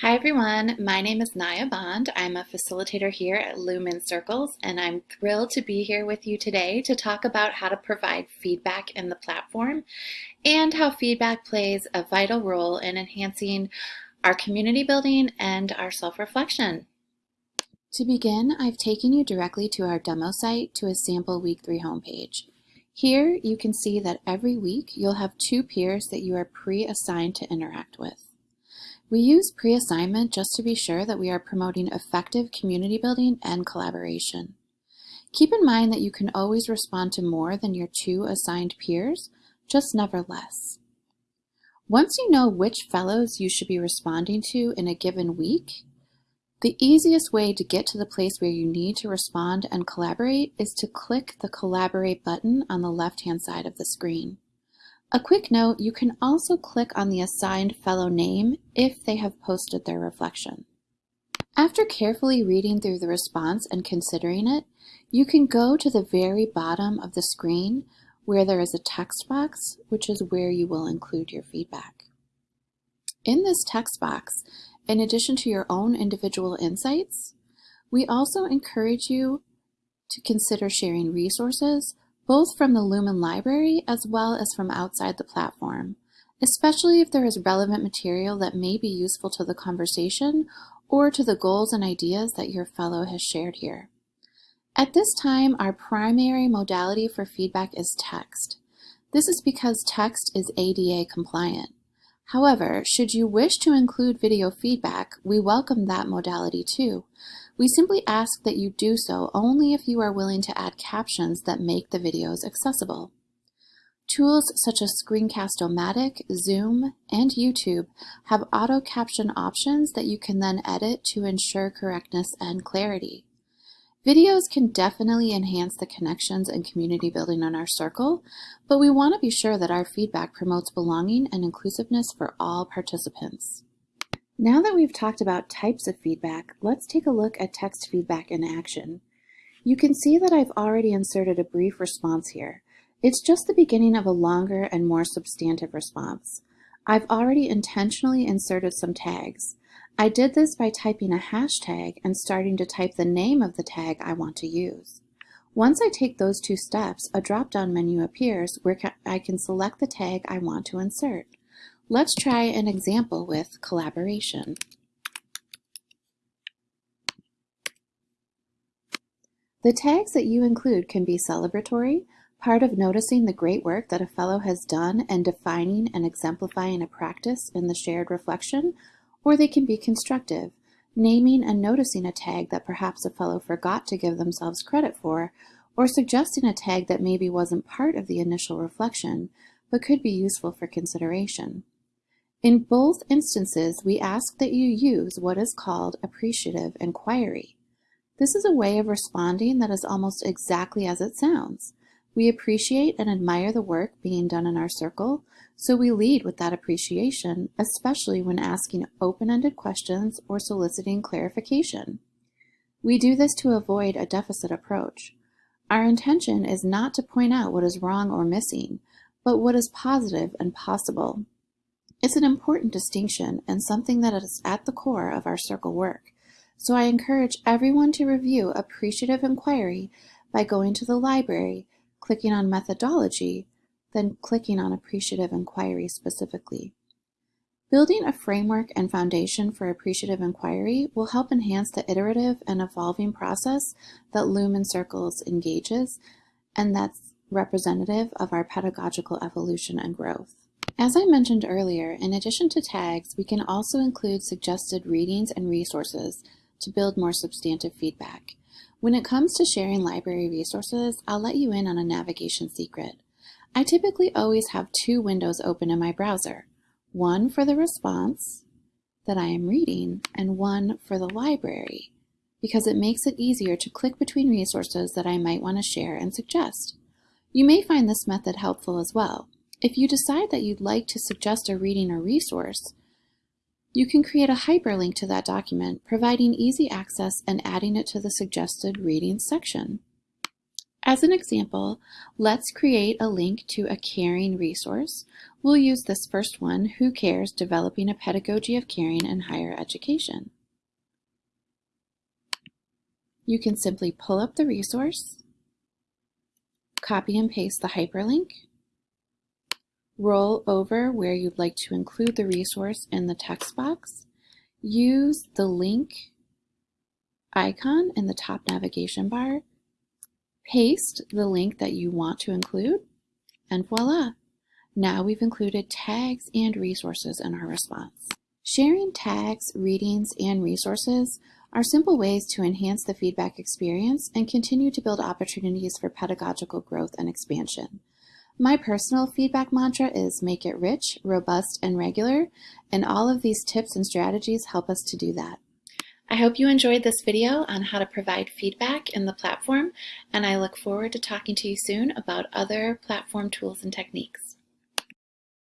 Hi everyone, my name is Naya Bond. I'm a facilitator here at Lumen Circles and I'm thrilled to be here with you today to talk about how to provide feedback in the platform and how feedback plays a vital role in enhancing our community building and our self-reflection. To begin, I've taken you directly to our demo site to a sample week three homepage. Here you can see that every week you'll have two peers that you are pre-assigned to interact with. We use pre-assignment just to be sure that we are promoting effective community building and collaboration. Keep in mind that you can always respond to more than your two assigned peers, just never less. Once you know which fellows you should be responding to in a given week, the easiest way to get to the place where you need to respond and collaborate is to click the Collaborate button on the left-hand side of the screen. A quick note, you can also click on the assigned fellow name if they have posted their reflection. After carefully reading through the response and considering it, you can go to the very bottom of the screen where there is a text box, which is where you will include your feedback. In this text box, in addition to your own individual insights, we also encourage you to consider sharing resources both from the Lumen library as well as from outside the platform, especially if there is relevant material that may be useful to the conversation or to the goals and ideas that your fellow has shared here. At this time, our primary modality for feedback is text. This is because text is ADA compliant. However, should you wish to include video feedback, we welcome that modality too. We simply ask that you do so only if you are willing to add captions that make the videos accessible. Tools such as Screencast-O-Matic, Zoom, and YouTube have auto caption options that you can then edit to ensure correctness and clarity. Videos can definitely enhance the connections and community building on our circle, but we want to be sure that our feedback promotes belonging and inclusiveness for all participants. Now that we've talked about types of feedback, let's take a look at text feedback in action. You can see that I've already inserted a brief response here. It's just the beginning of a longer and more substantive response. I've already intentionally inserted some tags. I did this by typing a hashtag and starting to type the name of the tag I want to use. Once I take those two steps, a drop-down menu appears where I can select the tag I want to insert. Let's try an example with collaboration. The tags that you include can be celebratory, part of noticing the great work that a fellow has done and defining and exemplifying a practice in the shared reflection, or they can be constructive, naming and noticing a tag that perhaps a fellow forgot to give themselves credit for, or suggesting a tag that maybe wasn't part of the initial reflection, but could be useful for consideration. In both instances, we ask that you use what is called appreciative inquiry. This is a way of responding that is almost exactly as it sounds. We appreciate and admire the work being done in our circle, so we lead with that appreciation, especially when asking open-ended questions or soliciting clarification. We do this to avoid a deficit approach. Our intention is not to point out what is wrong or missing, but what is positive and possible. It's an important distinction and something that is at the core of our circle work. So I encourage everyone to review appreciative inquiry by going to the library, clicking on methodology, then clicking on appreciative inquiry specifically. Building a framework and foundation for appreciative inquiry will help enhance the iterative and evolving process that Lumen Circles engages, and that's representative of our pedagogical evolution and growth. As I mentioned earlier, in addition to tags, we can also include suggested readings and resources to build more substantive feedback. When it comes to sharing library resources, I'll let you in on a navigation secret. I typically always have two windows open in my browser, one for the response that I am reading and one for the library, because it makes it easier to click between resources that I might want to share and suggest. You may find this method helpful as well. If you decide that you'd like to suggest a reading or resource, you can create a hyperlink to that document, providing easy access and adding it to the suggested reading section. As an example, let's create a link to a caring resource. We'll use this first one, Who Cares? Developing a Pedagogy of Caring in Higher Education. You can simply pull up the resource, copy and paste the hyperlink, roll over where you'd like to include the resource in the text box, use the link icon in the top navigation bar, paste the link that you want to include, and voila! Now we've included tags and resources in our response. Sharing tags, readings, and resources are simple ways to enhance the feedback experience and continue to build opportunities for pedagogical growth and expansion. My personal feedback mantra is make it rich, robust, and regular, and all of these tips and strategies help us to do that. I hope you enjoyed this video on how to provide feedback in the platform, and I look forward to talking to you soon about other platform tools and techniques.